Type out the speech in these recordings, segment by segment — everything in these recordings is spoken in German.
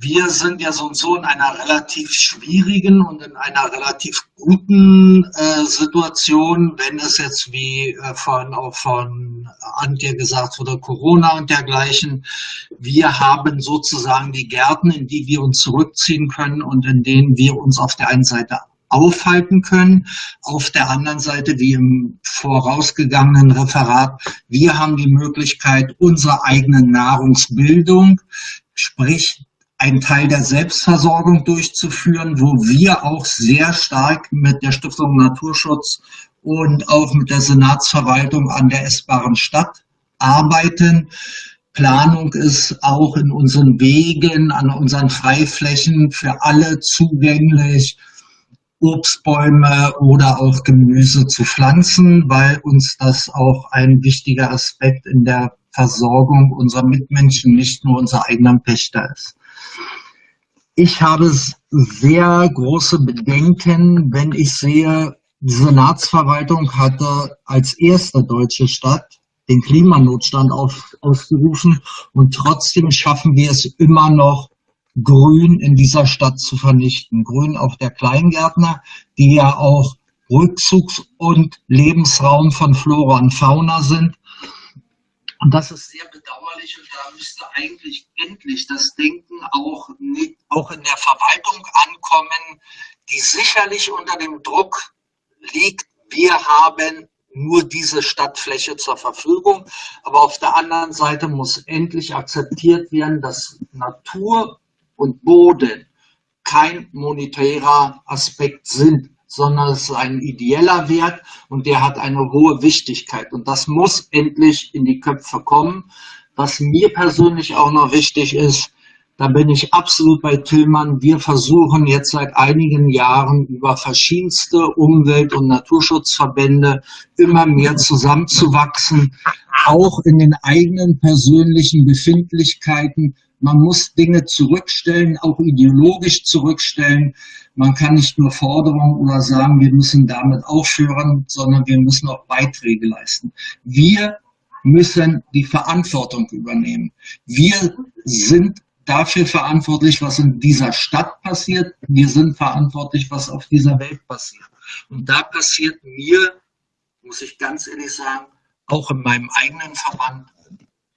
wir sind ja so und so in einer relativ schwierigen und in einer relativ guten äh, Situation, wenn es jetzt wie äh, von, auch von Antje gesagt wurde, Corona und dergleichen. Wir haben sozusagen die Gärten, in die wir uns zurückziehen können und in denen wir uns auf der einen Seite aufhalten können. Auf der anderen Seite, wie im vorausgegangenen Referat, wir haben die Möglichkeit, unsere eigene Nahrungsbildung, sprich einen Teil der Selbstversorgung durchzuführen, wo wir auch sehr stark mit der Stiftung Naturschutz und auch mit der Senatsverwaltung an der essbaren Stadt arbeiten. Planung ist auch in unseren Wegen, an unseren Freiflächen für alle zugänglich, Obstbäume oder auch Gemüse zu pflanzen, weil uns das auch ein wichtiger Aspekt in der Versorgung unserer Mitmenschen, nicht nur unser eigener Pächter ist. Ich habe sehr große Bedenken, wenn ich sehe, die Senatsverwaltung hatte als erste deutsche Stadt den Klimanotstand auf, ausgerufen und trotzdem schaffen wir es immer noch, Grün in dieser Stadt zu vernichten. Grün auf der Kleingärtner, die ja auch Rückzugs- und Lebensraum von Flora und Fauna sind. Und das ist sehr bedauerlich und da müsste eigentlich endlich das Denken auch, auch in der Verwaltung ankommen, die sicherlich unter dem Druck liegt, wir haben nur diese Stadtfläche zur Verfügung. Aber auf der anderen Seite muss endlich akzeptiert werden, dass Natur und Boden kein monetärer Aspekt sind, sondern es ist ein ideeller Wert und der hat eine hohe Wichtigkeit. Und das muss endlich in die Köpfe kommen. Was mir persönlich auch noch wichtig ist, da bin ich absolut bei Tillmann. Wir versuchen jetzt seit einigen Jahren über verschiedenste Umwelt- und Naturschutzverbände immer mehr zusammenzuwachsen, auch in den eigenen persönlichen Befindlichkeiten man muss Dinge zurückstellen, auch ideologisch zurückstellen. Man kann nicht nur Forderungen oder sagen, wir müssen damit aufhören, sondern wir müssen auch Beiträge leisten. Wir müssen die Verantwortung übernehmen. Wir sind dafür verantwortlich, was in dieser Stadt passiert. Wir sind verantwortlich, was auf dieser Welt passiert. Und da passiert mir, muss ich ganz ehrlich sagen, auch in meinem eigenen Verband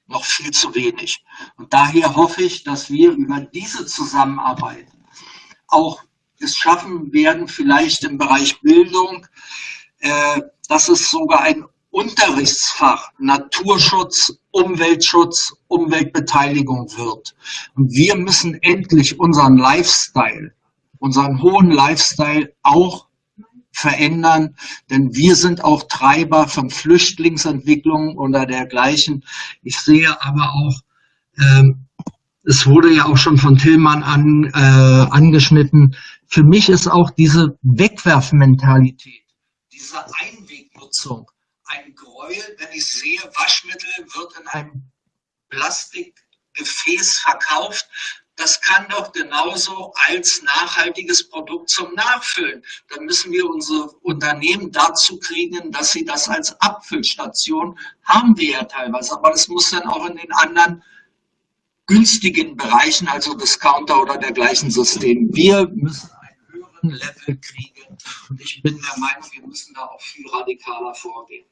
noch viel zu wenig. Und daher hoffe ich, dass wir über diese Zusammenarbeit auch es schaffen werden, vielleicht im Bereich Bildung, äh, dass es sogar ein Unterrichtsfach Naturschutz, Umweltschutz, Umweltbeteiligung wird. Und wir müssen endlich unseren Lifestyle, unseren hohen Lifestyle auch verändern, denn wir sind auch Treiber von Flüchtlingsentwicklungen oder dergleichen. Ich sehe aber auch, ähm, es wurde ja auch schon von Tillmann an, äh, angeschnitten, für mich ist auch diese Wegwerfmentalität, diese Einwegnutzung ein Gräuel, wenn ich sehe, Waschmittel wird in einem Plastikgefäß verkauft, das kann doch genauso als nachhaltiges Produkt zum Nachfüllen. Dann müssen wir unsere Unternehmen dazu kriegen, dass sie das als Abfüllstation haben wir ja teilweise. Aber das muss dann auch in den anderen günstigen Bereichen, also Discounter oder dergleichen System. Wir müssen einen höheren Level kriegen. Und ich bin der Meinung, wir müssen da auch viel radikaler vorgehen.